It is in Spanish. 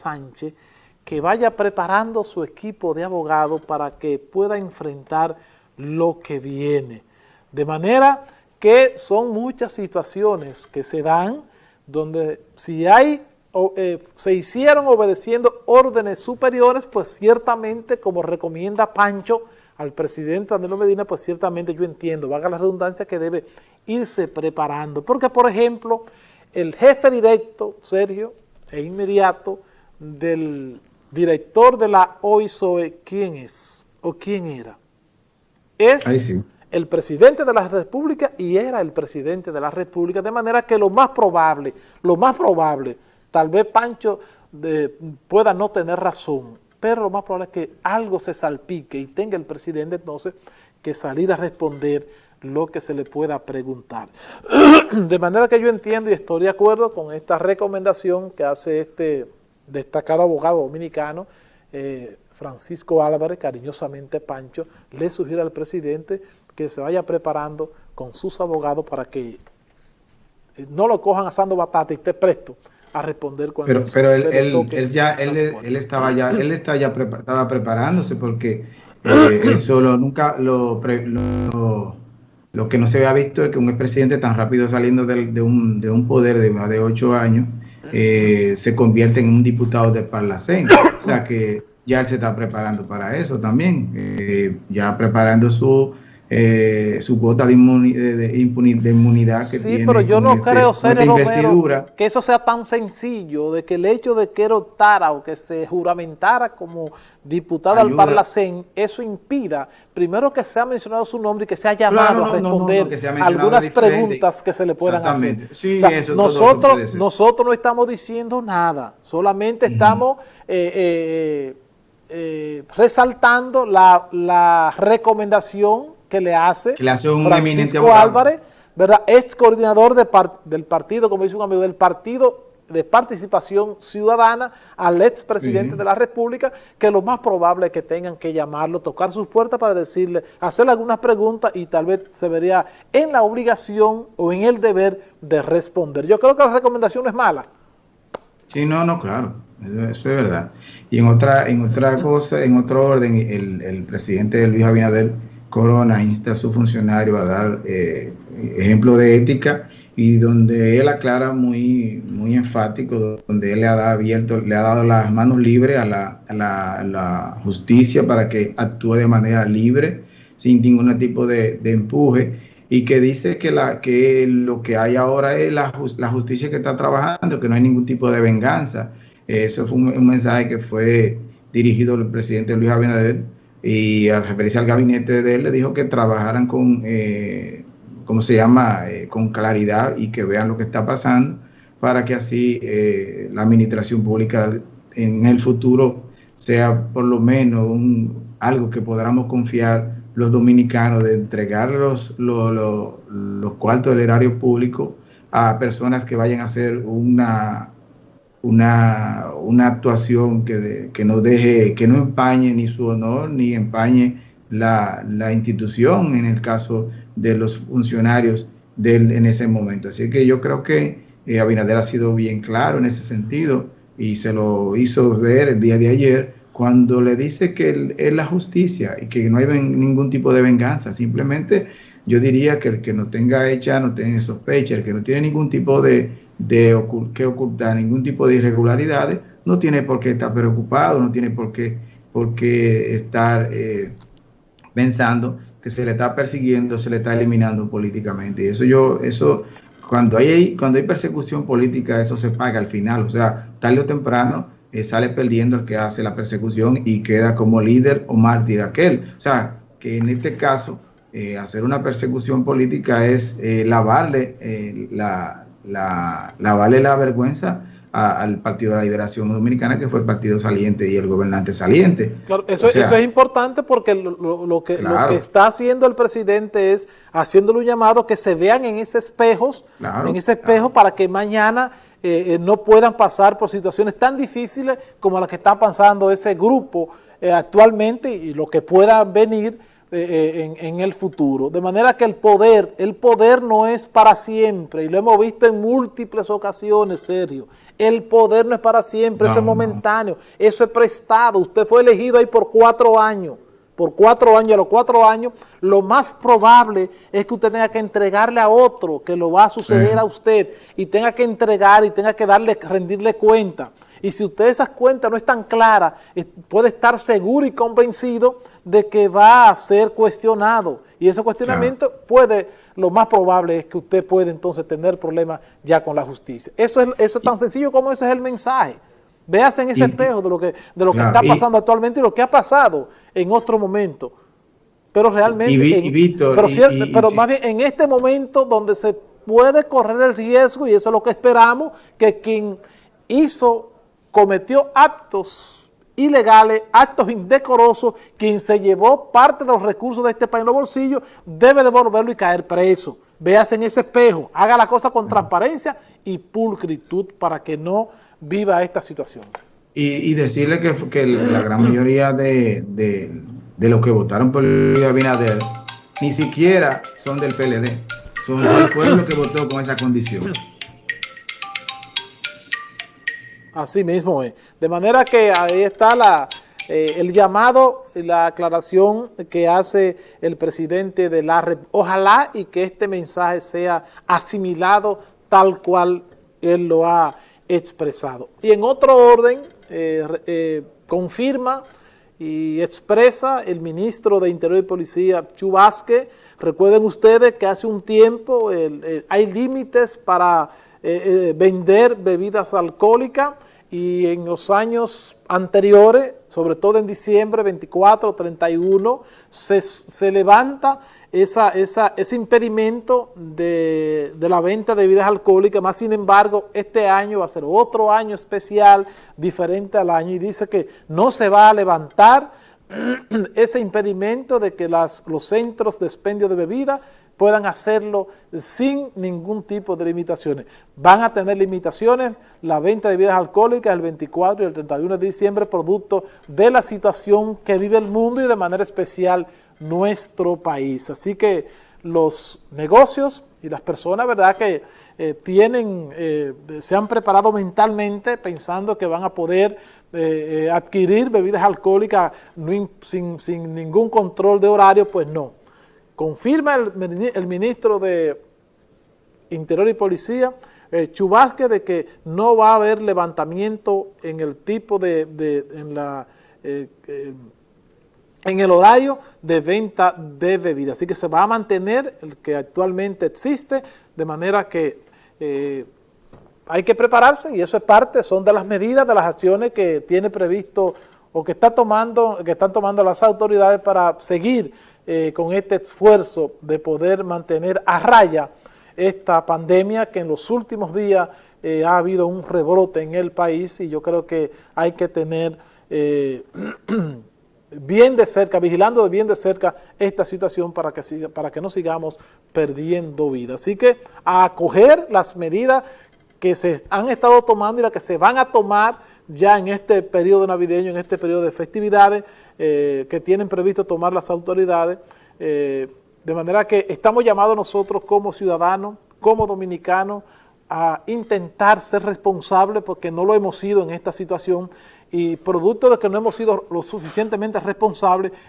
Sánchez que vaya preparando su equipo de abogados para que pueda enfrentar lo que viene. De manera que son muchas situaciones que se dan donde si hay eh, se hicieron obedeciendo órdenes superiores, pues ciertamente, como recomienda Pancho al presidente Danilo Medina, pues ciertamente yo entiendo, vaga la redundancia, que debe irse preparando. Porque, por ejemplo, el jefe directo, Sergio, e inmediato, del director de la OISOE, ¿quién es? ¿O quién era? Es el presidente de la República y era el presidente de la República, de manera que lo más probable, lo más probable, tal vez Pancho pueda no tener razón, pero lo más probable es que algo se salpique y tenga el presidente entonces que salir a responder lo que se le pueda preguntar. De manera que yo entiendo y estoy de acuerdo con esta recomendación que hace este destacado abogado dominicano, eh, Francisco Álvarez, cariñosamente Pancho, le sugiere al presidente que se vaya preparando con sus abogados para que eh, no lo cojan asando batata y esté presto a responder cuando pero, pero él, ya él, estaba ya él está ya estaba preparándose porque eh, él solo nunca lo, lo, que no se había visto es que un expresidente tan rápido saliendo de, un, de un poder de más de ocho años eh, se convierte en un diputado de Parlacén. O sea que ya él se está preparando para eso también, eh, ya preparando su, eh, su cuota de, inmunidad que sí, pero yo no este, creo, ser que eso sea tan sencillo, de que el hecho de que él optara o que se juramentara como diputado al Parlacén, eso impida, primero que sea mencionado su nombre y que sea llamado a responder algunas preguntas que se le puedan hacer. nosotros, nosotros no estamos diciendo nada, solamente estamos... Eh, eh, resaltando la, la, recomendación que le hace, Francisco Álvarez, ¿verdad? ex coordinador de del partido, como dice un amigo, del partido de participación ciudadana al ex presidente de la República, que lo más probable es que tengan que llamarlo, tocar sus puertas para decirle, hacerle algunas preguntas y tal vez se vería en la obligación o en el deber de responder. Yo creo que la recomendación no es mala. Sí, no, no, claro, eso, es verdad. Y en otra, en otra cosa, en otro orden, el, el presidente Luis Abinader Corona insta a su funcionario a dar eh, ejemplo de ética y donde él aclara muy, muy enfático, donde él le ha, dado abierto, le ha dado las manos libres a la, a la, justicia para que actúe de manera libre, sin ningún tipo de, empuje, y que dice que, la, que lo que hay ahora es la, la, justicia que está trabajando, que no hay ningún tipo de venganza. Eso fue un, mensaje que fue dirigido al presidente Luis Abinader y al referirse al gabinete de él le dijo que trabajaran con, eh, ¿cómo se llama?, eh, con claridad y que vean lo que está pasando para que así eh, la administración pública en el futuro sea por lo menos un, algo que podamos confiar los dominicanos de entregar los, los, los cuartos del erario público a personas que vayan a hacer una una, una actuación que, que, no deje, que no empañe ni su honor, ni empañe la, la institución en el caso de los funcionarios del, en ese momento. Así que yo creo que eh, Abinader ha sido bien claro en ese sentido y se lo hizo ver el día de ayer cuando le dice que es la justicia y que no hay ningún tipo de venganza. Simplemente yo diría que el que no tenga hecha, no tiene sospecha, el que no tiene ningún tipo de, que ocultar ningún tipo de irregularidades, no tiene por qué estar preocupado, no tiene por qué, por qué estar eh, pensando que se le está persiguiendo, se le está eliminando políticamente. Y eso yo, eso, cuando hay, cuando hay persecución política, eso se paga al final. O sea, tarde o temprano eh, sale perdiendo el que hace la persecución y queda como líder o mártir aquel. O sea, que en este caso, eh, hacer una persecución política es lavarle la, la, la vergüenza al Partido de la Liberación Dominicana, que fue el partido saliente y el gobernante saliente. Claro, eso, eso es importante porque lo, que, lo que está haciendo el presidente es haciéndole un llamado que se vean en ese espejos, en ese espejo para que mañana eh, eh, no puedan pasar por situaciones tan difíciles como las que está pasando ese grupo eh, actualmente y lo que pueda venir eh, en, en, el futuro. De manera que el poder, el poder no es para siempre, y lo hemos visto en múltiples ocasiones, Sergio. El poder no es para siempre, eso es momentáneo, eso es prestado. Usted fue elegido ahí por cuatro años, por cuatro años, a los cuatro años, lo más probable es que usted tenga que entregarle a otro que lo va a suceder a usted y tenga que entregar y tenga que darle, rendirle cuenta. Y si usted esas cuentas no están claras, puede estar seguro y convencido de que va a ser cuestionado. Y ese cuestionamiento puede lo más probable es que usted puede entonces tener problemas ya con la justicia. Eso es, eso es tan sencillo como ese es el mensaje. Véase en ese espejo de lo que, de lo que está pasando actualmente y lo que ha pasado en otro momento. Pero realmente, pero, más bien en este momento donde se puede correr el riesgo, y eso es lo que esperamos, que quien hizo, cometió actos ilegales, actos indecorosos, quien se llevó parte de los recursos de este país en los bolsillos, debe devolverlo y caer preso. Véase en ese espejo, haga la cosa con transparencia y pulcritud para que no viva esta situación. Y, decirle que, la gran mayoría de, de, los que votaron por Luis Abinader ni siquiera son del PLD, son del pueblo que votó con esa condición. Así mismo es. De manera que ahí está la, eh, el llamado, la aclaración que hace el presidente de la República. Ojalá y que este mensaje sea asimilado tal cual él lo ha expresado. Y en otro orden, eh, eh, confirma y expresa el ministro de Interior y Policía, Chubasque. Recuerden ustedes que hace un tiempo hay límites para vender bebidas alcohólicas y en los años anteriores, sobre todo en diciembre 24, 31, se, se levanta esa, esa, ese impedimento de, de, la venta de bebidas alcohólicas, más sin embargo, este año va a ser otro año especial, diferente al año, y dice que no se va a levantar ese impedimento de que las, los centros de expendio de bebidas puedan hacerlo sin ningún tipo de limitaciones. Van a tener limitaciones la venta de bebidas alcohólicas el 24 y el 31 de diciembre, producto de la situación que vive el mundo y de manera especial nuestro país. Así que los negocios y las personas, ¿verdad?, que eh, tienen, eh, se han preparado mentalmente pensando que van a poder eh, adquirir bebidas alcohólicas sin, sin ningún control de horario, pues no confirma el, ministro de Interior y Policía, eh, Chubasque, de que no va a haber levantamiento en el tipo de, en, la, eh, eh, en el horario de venta de bebidas. Así que se va a mantener el que actualmente existe, de manera que hay que prepararse y eso es parte, son de las medidas, de las acciones que tiene previsto o que, está tomando, que están tomando las autoridades para seguir eh, con este esfuerzo de poder mantener a raya esta pandemia que en los últimos días eh, ha habido un rebrote en el país y yo creo que hay que tener eh, bien de cerca, vigilando bien de cerca esta situación para que, para que no sigamos perdiendo vida. Así que a acoger las medidas que se han estado tomando y las que se van a tomar ya en este periodo navideño, en este periodo de festividades eh, que tienen previsto tomar las autoridades, eh, de manera que estamos llamados nosotros como ciudadanos, como dominicanos, a intentar ser responsables porque no lo hemos sido en esta situación y producto de que no hemos sido lo suficientemente responsables,